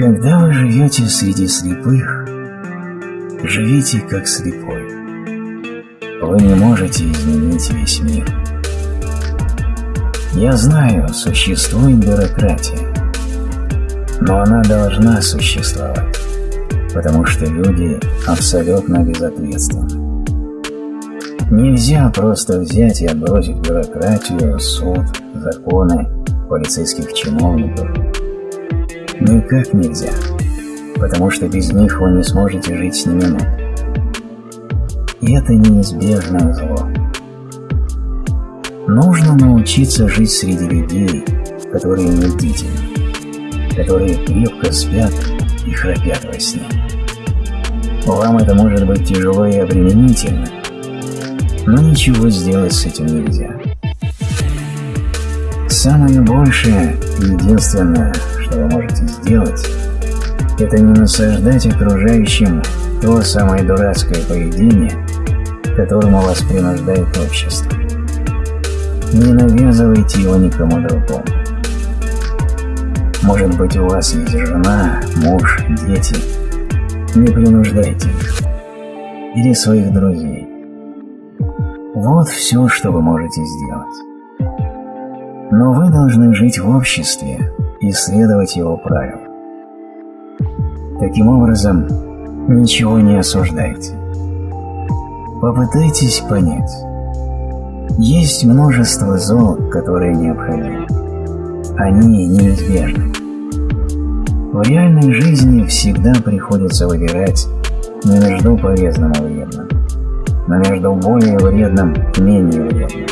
Когда вы живете среди слепых, живите как слепой. Вы не можете изменить весь мир. Я знаю, существует бюрократия, но она должна существовать, потому что люди абсолютно безответственны. Нельзя просто взять и отбросить бюрократию, суд, законы, полицейских чиновников. Никак нельзя, потому что без них вы не сможете жить ни минуты. И это неизбежное зло. Нужно научиться жить среди людей, которые не которые крепко спят и храпят во сне. Вам это может быть тяжело и обременительно, но ничего сделать с этим нельзя. Самое большее и единственное, что вы можете сделать, это не насаждать окружающим то самое дурацкое поведение, которому вас принуждает общество. Не навязывайте его никому другому. Может быть, у вас есть жена, муж, дети. Не принуждайте их. Или своих друзей. Вот все, что вы можете сделать. Но вы должны жить в обществе и следовать его правилам. Таким образом, ничего не осуждайте. Попытайтесь понять. Есть множество зол, которые необходимы. Они неизбежны. В реальной жизни всегда приходится выбирать не между полезным и вредным, но между более вредным и менее вредным,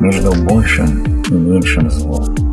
между большим меньшим злом.